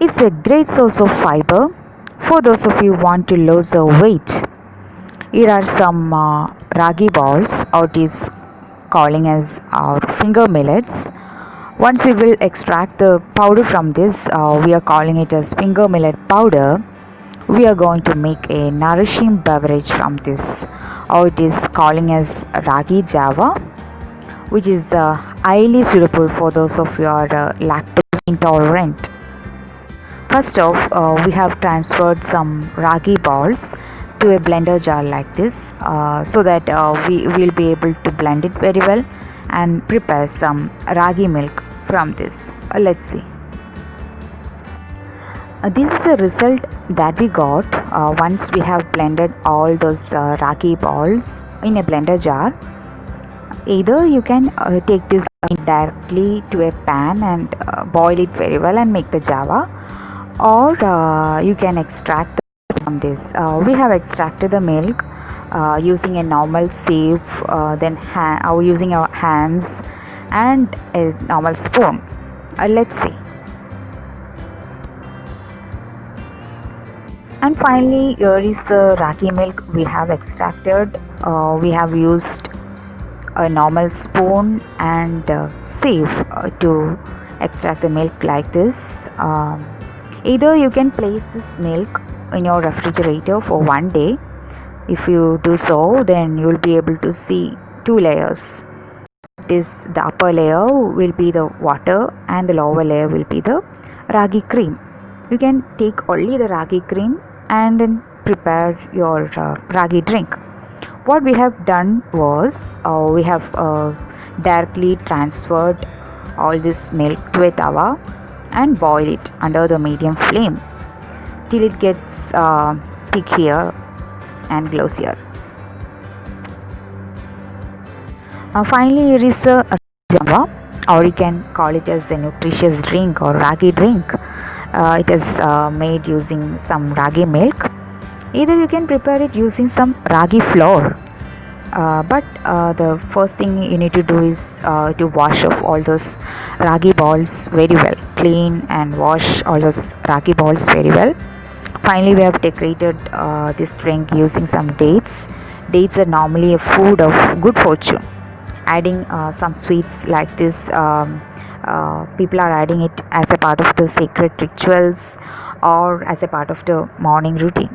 It's a great source of fiber for those of you who want to lose the weight. Here are some uh, ragi balls, or it is calling as our finger millets. Once we will extract the powder from this, uh, we are calling it as finger millet powder. We are going to make a nourishing beverage from this, or it is calling as ragi java, which is uh, highly suitable for those of you are uh, lactose intolerant. First off, uh, we have transferred some ragi balls to a blender jar like this uh, so that uh, we will be able to blend it very well and prepare some ragi milk from this. Uh, let's see. Uh, this is the result that we got uh, once we have blended all those uh, ragi balls in a blender jar. Either you can take this directly to a pan and boil it very well and make the java or uh, you can extract from this. Uh, we have extracted the milk uh, using a normal sieve uh, then ha- or using our hands and a normal spoon. Uh, let's see. And finally here is the ragi milk we have extracted. Uh, we have used a normal spoon and sieve to extract the milk like this. Um, either you can place this milk in your refrigerator for one day. If you do so then you will be able to see two layers. This the upper layer will be the water and the lower layer will be the ragi cream. You can take only the ragi cream and then prepare your uh, ragi drink. What we have done was uh, we have uh, directly transferred all this milk to a tawa and boil it under the medium flame till it gets uh, and glossier. Uh, finally, here is a java, or you can call it as a nutritious drink or ragi drink. Uh, it is uh, made using some ragi milk. Either you can prepare it using some ragi flour uh, but uh, the first thing you need to do is uh, to wash off all those ragi balls very well clean and wash all those ragi balls very well. Finally we have decorated uh, this drink using some dates. Dates are normally a food of good fortune. Adding uh, some sweets like this um, uh, people are adding it as a part of the sacred rituals or as a part of the morning routine